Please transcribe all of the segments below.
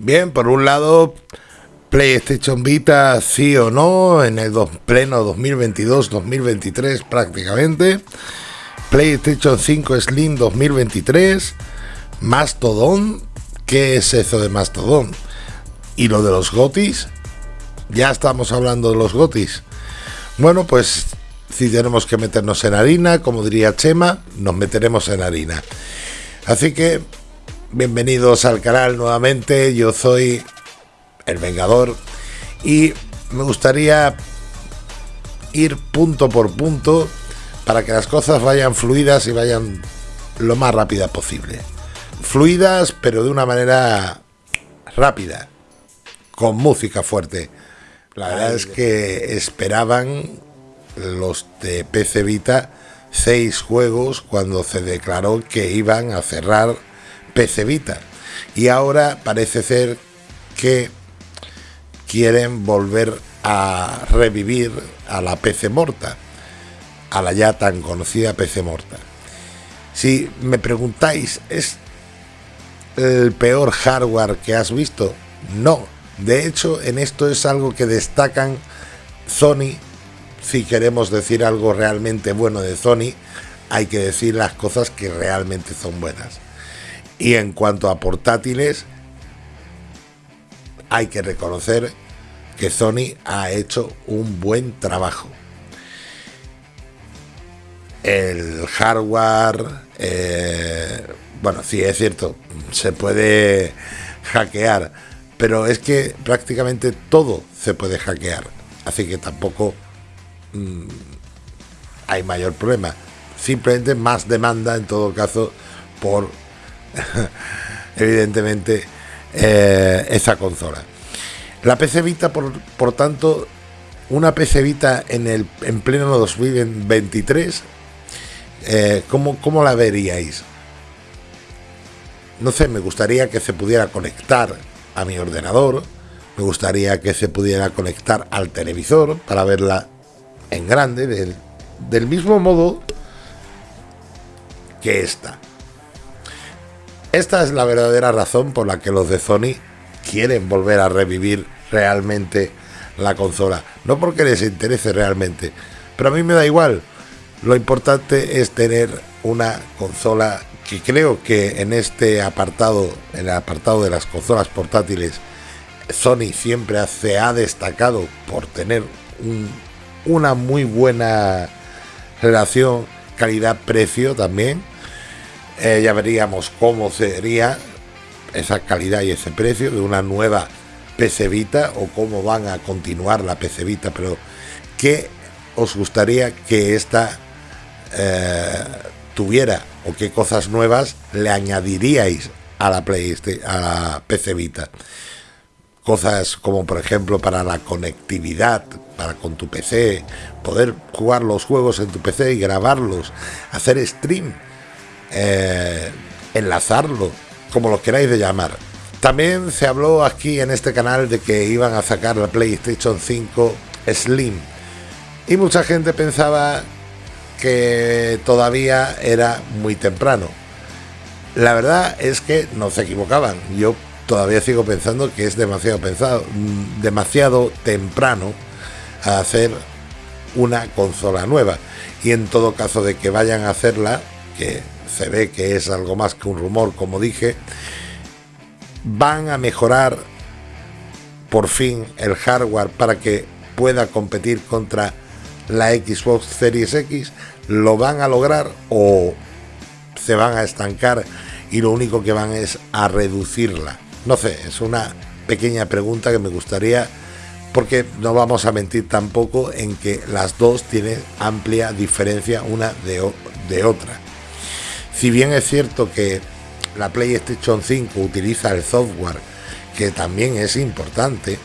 Bien, por un lado, PlayStation Vita sí o no en el pleno 2022-2023 prácticamente. PlayStation 5 Slim 2023. Mastodon. ¿Qué es eso de Mastodon? Y lo de los gotis. Ya estamos hablando de los gotis. Bueno, pues si tenemos que meternos en harina, como diría Chema, nos meteremos en harina. Así que bienvenidos al canal nuevamente. Yo soy el Vengador y me gustaría ir punto por punto para que las cosas vayan fluidas y vayan lo más rápida posible. Fluidas, pero de una manera rápida, con música fuerte. La verdad es que esperaban los de PC Vita seis juegos cuando se declaró que iban a cerrar PC Vita. Y ahora parece ser que quieren volver a revivir a la PC Morta a la ya tan conocida PC Morta. Si me preguntáis, ¿es el peor hardware que has visto? No. De hecho, en esto es algo que destacan Sony. Si queremos decir algo realmente bueno de Sony, hay que decir las cosas que realmente son buenas. Y en cuanto a portátiles, hay que reconocer que Sony ha hecho un buen trabajo el hardware, eh, bueno, sí es cierto, se puede hackear, pero es que prácticamente todo se puede hackear, así que tampoco mm, hay mayor problema. Simplemente más demanda en todo caso por, evidentemente, eh, esa consola. La PC Vita, por, tanto, una PC Vita en, el, en pleno 2023 eh, ¿cómo, la veríais? No sé, me gustaría que se pudiera conectar a mi ordenador, me gustaría que se pudiera conectar al televisor para verla en grande, del, del mismo modo que esta. Esta es la verdadera razón por la que los de Sony quieren volver a revivir realmente la consola. No porque les interese realmente, pero a mí me da igual. Lo importante es tener una consola que creo que en este apartado, en el apartado de las consolas portátiles, Sony siempre se ha destacado por tener una muy buena relación calidad-precio también. Eh, ya veríamos cómo sería esa calidad y ese precio de una nueva PC Vita o cómo van a continuar la PC Vita, pero ¿qué os gustaría que esta eh, tuviera o qué cosas nuevas le añadiríais a la PlayStation, a la PC Vita. Cosas como por ejemplo para la conectividad, para con tu PC, poder jugar los juegos en tu PC y grabarlos, hacer stream, eh, enlazarlo, como lo queráis de llamar. También se habló aquí en este canal de que iban a sacar la PlayStation 5 Slim. Y mucha gente pensaba que todavía era muy temprano. La verdad es que no se equivocaban. Yo todavía sigo pensando que es demasiado pensado, mm, demasiado temprano a hacer una consola nueva. Y en todo caso de que vayan a hacerla, que se ve que es algo más que un rumor, como dije, van a mejorar por fin el hardware para que pueda competir contra la Xbox Series X, lo van a lograr o se van a estancar y lo único que van es a reducirla. No sé, es una pequeña pregunta que me gustaría, porque no vamos a mentir tampoco en que las dos tienen amplia diferencia una de, de otra. Si bien es cierto que la PlayStation 5 utiliza el software, que también es importante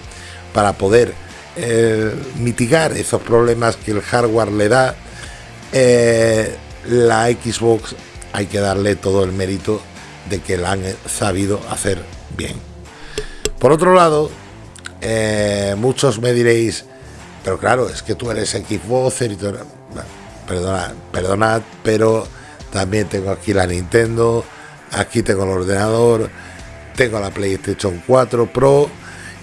para poder eh, mitigar esos problemas que el hardware le da, eh, la Xbox hay que darle todo el mérito de que la han sabido hacer bien. Por otro lado, eh, muchos me diréis, pero claro, es que tú eres Xbox y todo, perdona, perdonad, pero también tengo aquí la Nintendo, aquí tengo el ordenador, tengo la PlayStation 4 Pro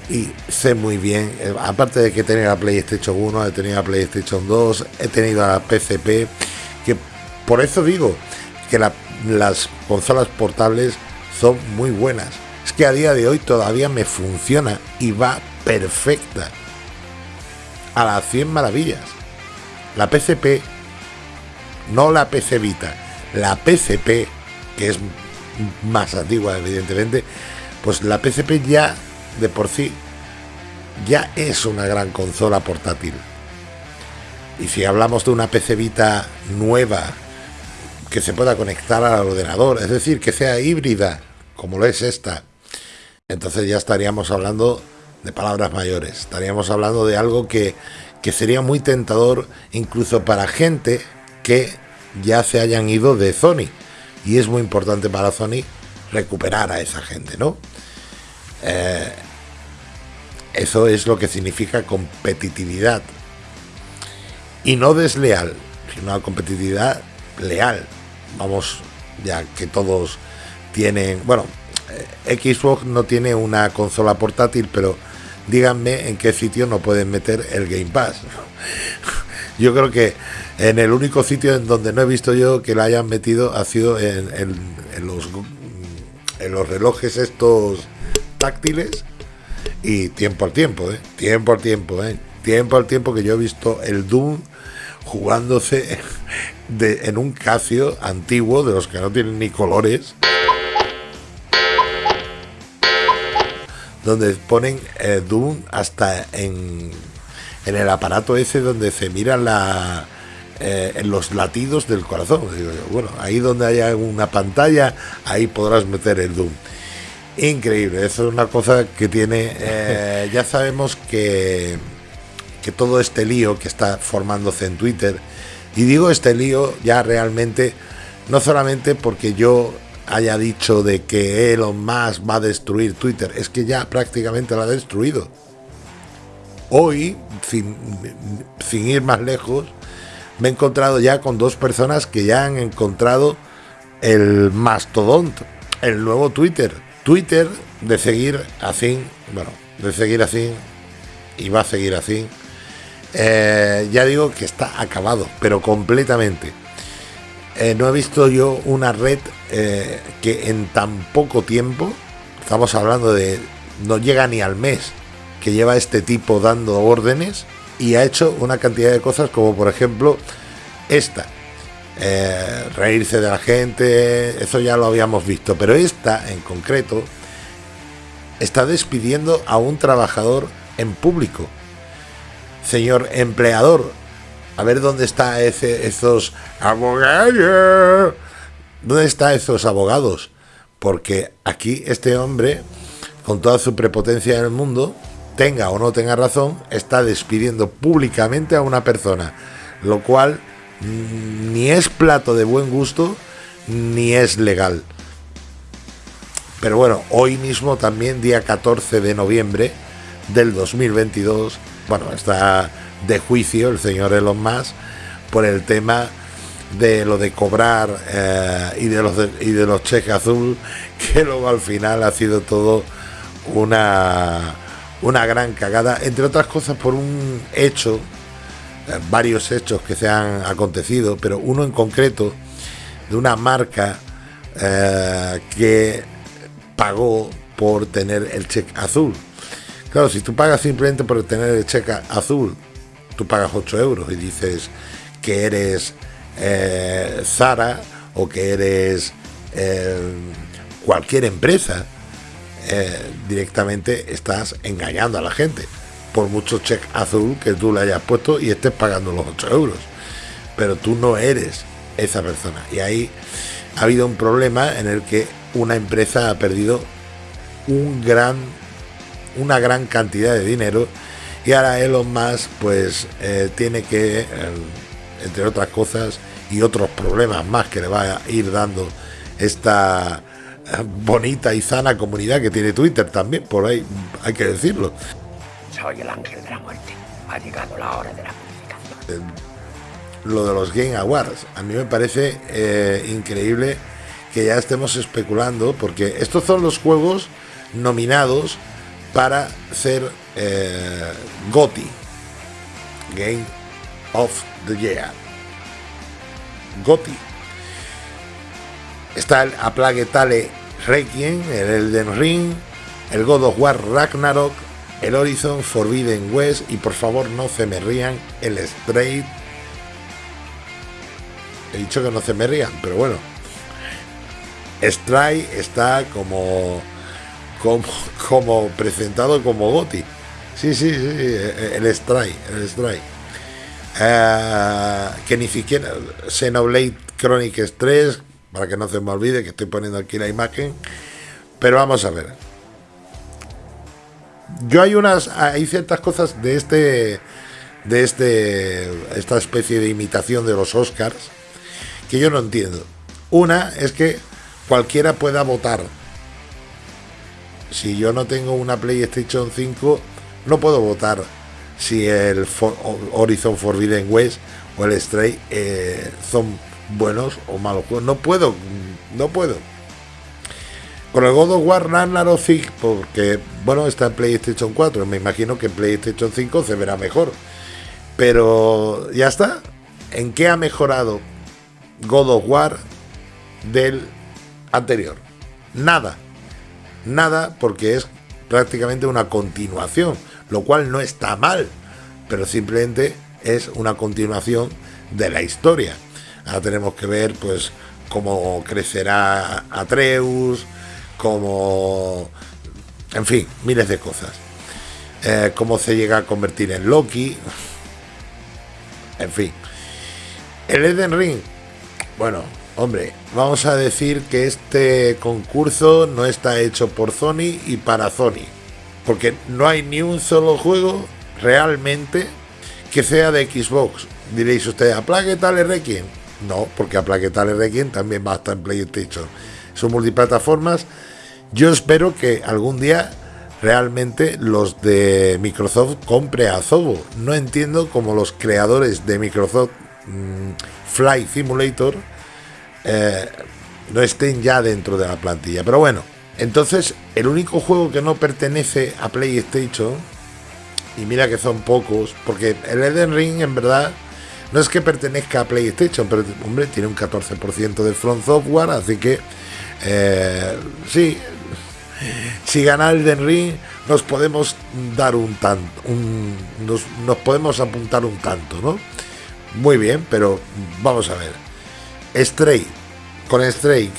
y sé muy bien, eh, aparte de que tenía la PlayStation 1, he tenido la PlayStation 2, he tenido la PCP, que por eso digo que las consolas portables son muy buenas. Es que a día de hoy todavía me funciona y va perfecta. A las 100 maravillas. La PCP, no la PC Vita, la PCP, que es más antigua evidentemente, pues la PCP ya de por sí ya es una gran consola portátil. Y si hablamos de una PC Vita nueva que se pueda conectar al ordenador, es decir, que sea híbrida, como lo es esta, entonces ya estaríamos hablando de palabras mayores, estaríamos hablando de algo que, que sería muy tentador incluso para gente que ya se hayan ido de Sony. Y es muy importante para Sony recuperar a esa gente, ¿no? Eh, eso es lo que significa competitividad. Y no desleal, sino una competitividad leal. Vamos, ya que todos tienen, bueno, eh, Xbox no tiene una consola portátil, pero díganme en qué sitio no pueden meter el Game Pass. Yo creo que en el único sitio en donde no he visto yo que la hayan metido ha sido en, los, relojes estos táctiles y tiempo al tiempo, ¿eh? tiempo al tiempo, ¿eh? tiempo al tiempo que yo he visto el Doom jugándose en un Casio antiguo de los que no tienen ni colores. Donde ponen eh, Doom hasta en, en el aparato ese donde se miran la, eh, en los latidos del corazón. bueno, ahí donde haya una pantalla, ahí podrás meter el Doom. Increíble, eso es una cosa que tiene. Eh, ya sabemos que, que todo este lío que está formándose en Twitter, y digo este lío ya realmente, no solamente porque yo haya dicho de que Elon Musk va a destruir Twitter, es que ya prácticamente lo ha destruido. Hoy, sin, sin ir más lejos, me he encontrado ya con dos personas que ya han encontrado el mastodonte, el nuevo Twitter Twitter de seguir así, bueno, de seguir así y va a seguir así. Eh, ya digo que está acabado, pero completamente. Eh, no he visto yo una red eh, que en tan poco tiempo, estamos hablando de, no llega ni al mes, que lleva este tipo dando órdenes y ha hecho una cantidad de cosas como por ejemplo esta, eh, reírse de la gente, eso ya lo habíamos visto, pero esta en concreto está despidiendo a un trabajador en público. Señor empleador, a ver dónde está ese, esos abogados. ¿Dónde están esos abogados? Porque aquí este hombre, con toda su prepotencia en el mundo, tenga o no tenga razón, está despidiendo públicamente a una persona, lo cual ni es plato de buen gusto ni es legal. Pero bueno, hoy mismo también, día 14 de noviembre del 2022, bueno, está de juicio el señor Elon Musk por el tema de lo de cobrar eh, y, de los y de los cheques azul, que luego al final ha sido todo una, una gran cagada, entre otras cosas por un hecho eh, varios hechos que se han acontecido, pero uno en concreto de una marca eh, que pagó por tener el cheque azul. Claro, si tú pagas simplemente por tener el cheque azul, tú pagas 8 euros y dices que eres eh, Zara o que eres cualquier empresa, directamente estás engañando a la gente por mucho cheque azul que tú le hayas puesto y estés pagando los 8 euros. Pero tú no eres esa persona. Y ahí ha habido un problema en el que una empresa ha perdido un gran, una gran cantidad de dinero y ahora Elon Musk pues eh, tiene que, eh, entre otras cosas y otros problemas más que le va a ir dando esta eh, bonita y sana comunidad que tiene Twitter también, por ahí hay que decirlo soy el ángel de la muerte. Ha llegado la hora de la purificación. Lo de los Game Awards, a mí me parece eh, increíble que ya estemos especulando, porque estos son los juegos nominados para ser eh, GOTY, Game of the Year. GOTY. Está el A Plague Tale Requiem, el Elden Ring, el God of War Ragnarok, el Horizon Forbidden West y por favor no se me rían el Straight. He dicho que no se me rían, pero bueno. Stray está como, como, presentado como Goti. Sí, sí, sí, el Stray, el Stray. Eh, que ni siquiera Xenoblade Chronicles 3, para que no se me olvide que estoy poniendo aquí la imagen. Pero vamos a ver. Yo hay unas, hay ciertas cosas de este, de este, esta especie de imitación de los Oscars que yo no entiendo. Una es que cualquiera pueda votar. Si yo no tengo una PlayStation 5, no puedo votar si el Horizon Forbidden West o el Stray eh, buenos o malos juegos. No puedo, no puedo. Con el God of War Ragnarok porque bueno, está en PlayStation 4, me imagino que en PlayStation 5 se verá mejor. Pero ya está. ¿En qué ha mejorado God of War del anterior? Nada. Nada porque es prácticamente una continuación, lo cual no está mal, pero simplemente es una continuación de la historia. Ahora tenemos que ver pues cómo crecerá Atreus, cómo... En fin, miles de cosas. Eh, cómo se llega a convertir en Loki. En fin. El Eden Ring. Bueno, hombre, vamos a decir que este concurso no está hecho por Sony y para Sony. Porque no hay ni un solo juego realmente que sea de Xbox. Diréis ustedes, ¿a Plague Tale Requiem? No, porque a Plague Tale Requiem también va a estar en PlayStation. Son multiplataformas yo espero que algún día realmente los de Microsoft compre a Zobo. No entiendo cómo los creadores de Microsoft mm, Flight Simulator eh, no estén ya dentro de la plantilla. Pero bueno, entonces el único juego que no pertenece a PlayStation, y mira que son pocos, porque el Eden Ring en verdad no es que pertenezca a PlayStation, pero hombre, tiene un 14% de Front Software, así que eh, sí, si gana el Ring nos podemos dar un tanto, nos, podemos apuntar un tanto, ¿no? Muy bien, pero vamos a ver. Stray, con Stray,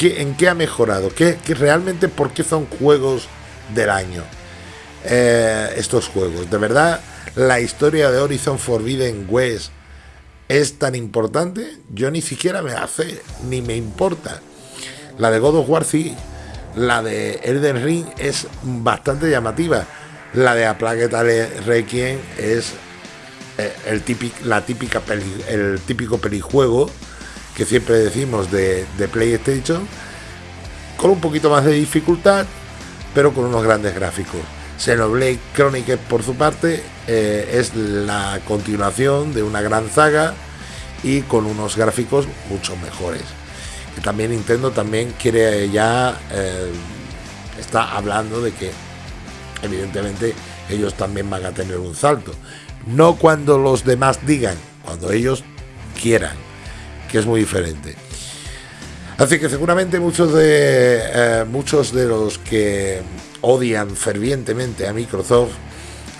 en qué ha mejorado? ¿Qué, realmente por qué son juegos del año? Eh, estos juegos, de verdad, la historia de Horizon Forbidden West es tan importante, yo ni siquiera me hace, ni me importa. La de God of War sí, la de Elden Ring es bastante llamativa. La de A Plague Tale Requiem es eh, el la típica el típico pelijuego que siempre decimos de, PlayStation, con un poquito más de dificultad, pero con unos grandes gráficos. Xenoblade Chronicles, por su parte, eh, es la continuación de una gran saga y con unos gráficos mucho mejores. También Nintendo también quiere ya eh, está hablando de que evidentemente ellos también van a tener un salto. No cuando los demás digan cuando ellos quieran que es muy diferente así que seguramente muchos de eh, muchos de los que odian fervientemente a Microsoft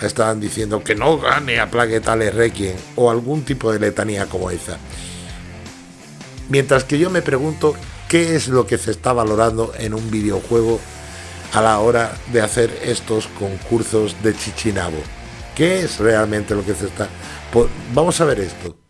están diciendo que no gane a Plague Tale Requiem o algún tipo de letanía como esa Mientras que yo me pregunto qué es lo que se está valorando en un videojuego a la hora de hacer estos concursos de Chichinabo. ¿Qué es realmente lo que se está... Pues vamos a ver esto.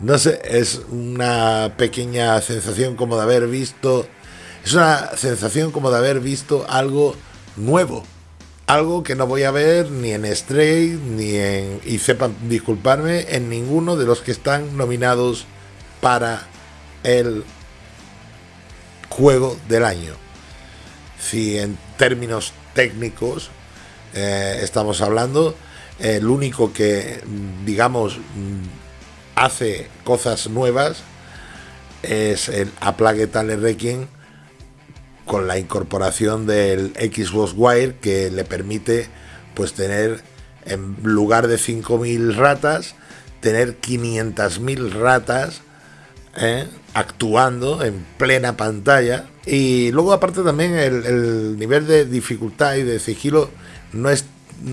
No sé, es una pequeña sensación como de haber visto. Es una sensación como de haber visto algo nuevo. Algo que no voy a ver ni en Stray, ni en. Y sepan disculparme, en ninguno de los que están nominados para el juego del año. Si en términos técnicos eh, estamos hablando, el único que, digamos, hace cosas nuevas es el A Plague Requiem con la incorporación del Xbox Wire que le permite pues tener en lugar de 5.000 ratas tener 500.000 ratas ¿eh? actuando en plena pantalla y luego aparte también el, nivel de dificultad y de sigilo no es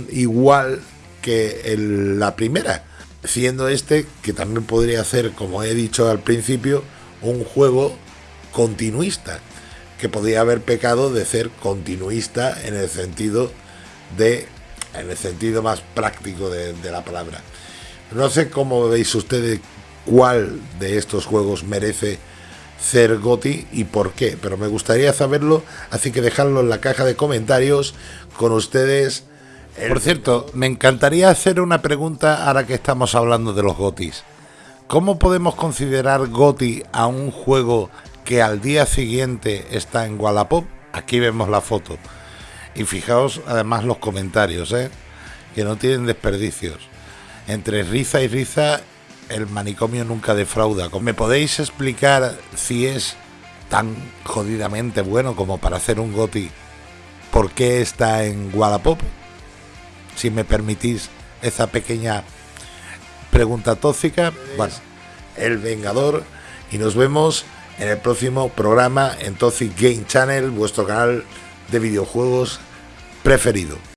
igual que la primera siendo este que también podría ser como he dicho al principio un juego continuista que podría haber pecado de ser continuista en el sentido de en el sentido más práctico de, de la palabra no sé cómo veis ustedes cuál de estos juegos merece ser GOTI y por qué, pero me gustaría saberlo, así que dejadlo en la caja de comentarios con ustedes. Por cierto, me encantaría hacer una pregunta ahora que estamos hablando de los GOTIs. ¿Cómo podemos considerar GOTI a un juego que al día siguiente está en Wallapop? Aquí vemos la foto. Y fijaos además los comentarios, ¿eh? que no tienen desperdicios. Entre risa y risa el manicomio nunca defrauda. ¿Me podéis explicar si es tan jodidamente bueno como para hacer un GOTI? ¿Por qué está en Wallapop? Si me permitís esa pequeña pregunta tóxica. Bueno, El Vengador. Y nos vemos en el próximo programa en Toxic Game Channel, vuestro canal de videojuegos preferido.